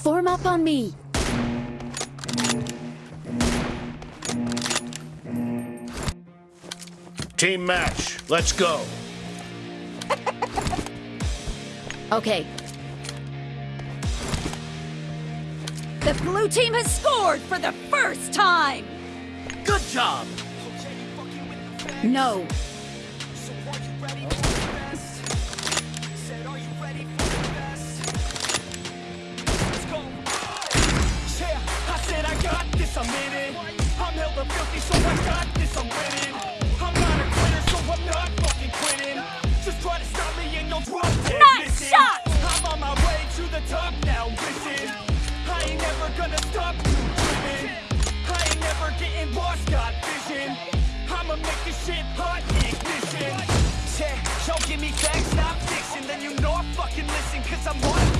Form up on me. Team match, let's go. Okay. The blue team has scored for the first time! Good job. No. I'm in it. I'm hella filthy, so I got this, I'm winning. I'm not a quitter, so I'm not fucking quitting. Just try to stop me and you'll drop dead Nice missing. shot! I'm on my way to the top now, listen. I ain't never gonna stop you driven. I ain't never getting lost, got vision. I'ma make this shit hot, ignition. Yeah, give me facts, not fiction. Then you know I fucking listen, cause I'm on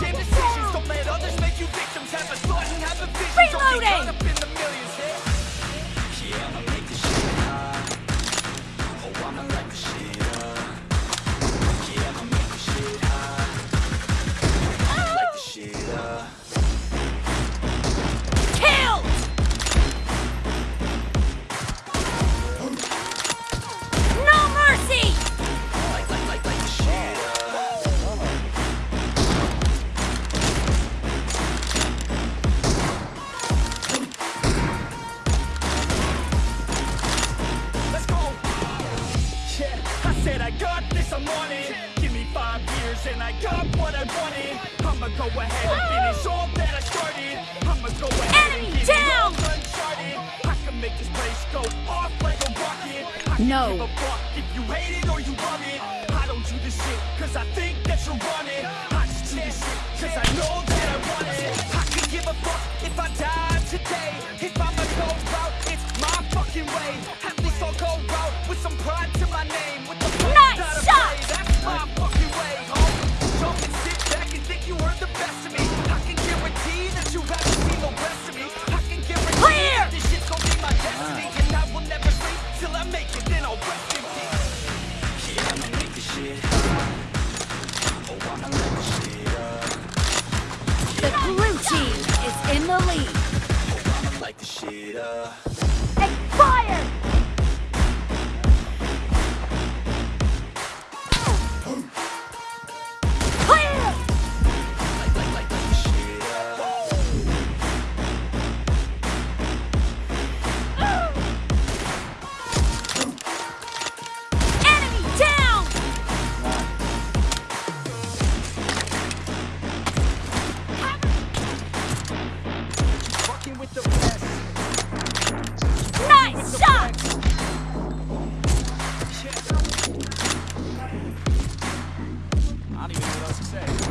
damn said I got this, I'm on it. Give me five years and I got what I wanted. I'ma go ahead and finish all that I started. I'ma go ahead Enemy and get down! it all uncharted. I can make this place go off like a rocket. I can No. give a fuck if you hate it or you love it. I don't do this shit cause I think that you're running. I just do this shit cause I know that I want it. I could give a fuck if I die today. If I'ma go out, it's my fucking way. At least I'll go out with some pride to my name. In peace. Yeah, I'ma make this shit hot. Oh, I'ma light this shit up. The blue team is in the lead. Oh, I'ma light this shit up. Expired! Fucking with the best. Nice shot! I don't even know what else to say.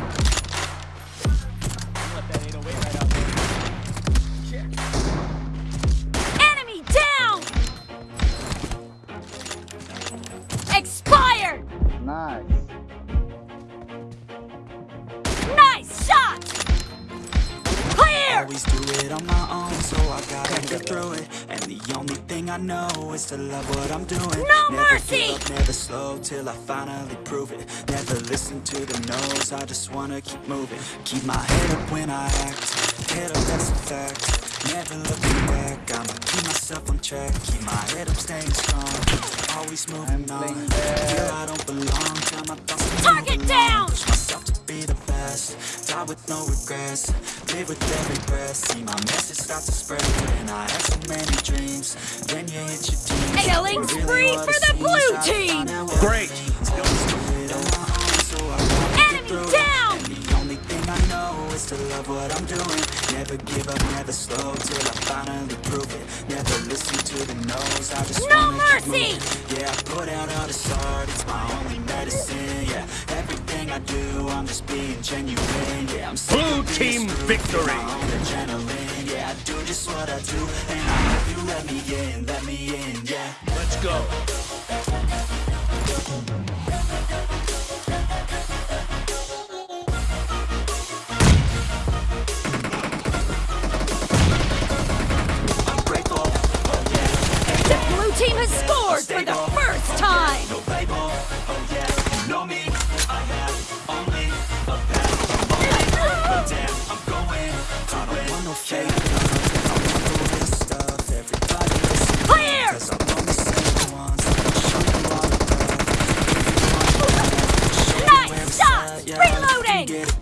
Through it. And the only thing I know is to love what I'm doing. No never mercy! Up, never slow till I finally prove it. Never listen to the no's, I just wanna keep moving. Keep my head up when I act, head up that's a fact. Never looking back, I'ma keep myself on track. Keep my head up, staying strong. Always moving on. playing. Feel I don't belong, tell my thoughts Target move along. down! Push myself to be the best. Die with no regrets. Live with every breath. See my message start to spread. And I had so many dreams. Then you hit your teens. Killing Really spree what for the blue team! find out what Great. it means. Always do it on my own, so I gotta Enemy down! The only thing I know is to love what I'm doing. Never give up, never slow till I finally prove it. Never listen to the no's. I just No mercy! Yeah, I put out all this art, just being genuine. Yeah, I'm Blue team victory. Yeah, I do just what I do, and I hope you let me in, let me in, yeah. Let's go. team has scored for the first time! Oh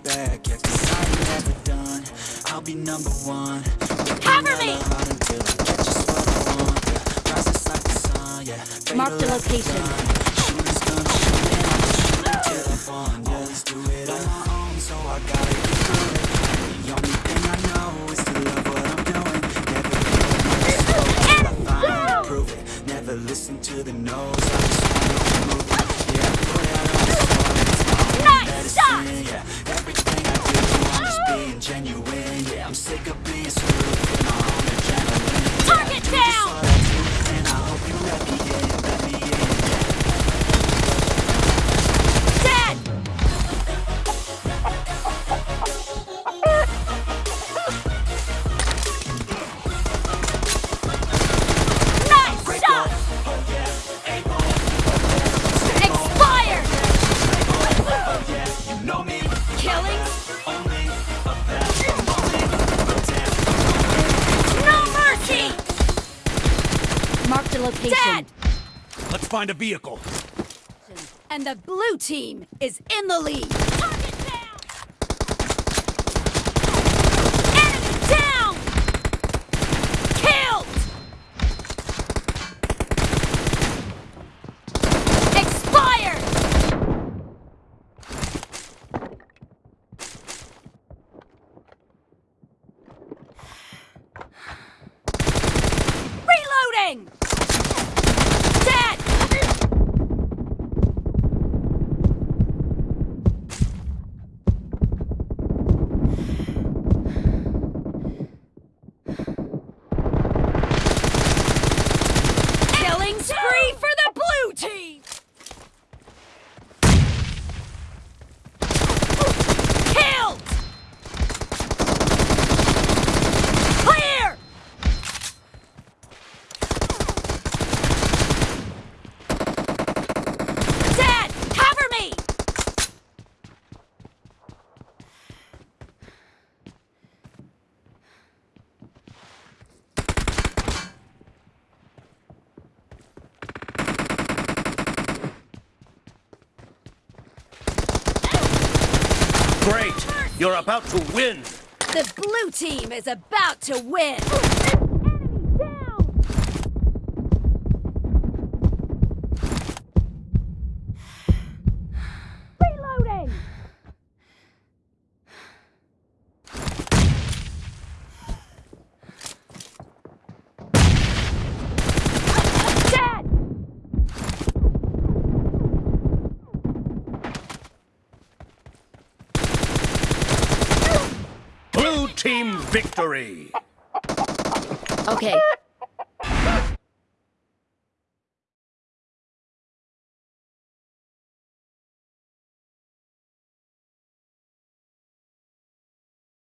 Cause I ain't never done, I'll be number one. Cover me! hella until I get just what I want, yeah Rises like the sun, yeah. Mark the Fatal like a location. Shooters gonna shoot and I'll just shoot until I fall, yeah Always do it on my own, so I gotta sick of being screwed, Mark the location. Dead! Let's find a vehicle. And the blue team is in the lead. Target down! Enemy down! Killed! Expired! Reloading! Dead! Killing spree for the blue team! Killed! Clear! Dead! Cover me! Great. You're about to win. The blue team is about to win! Team victory. Okay,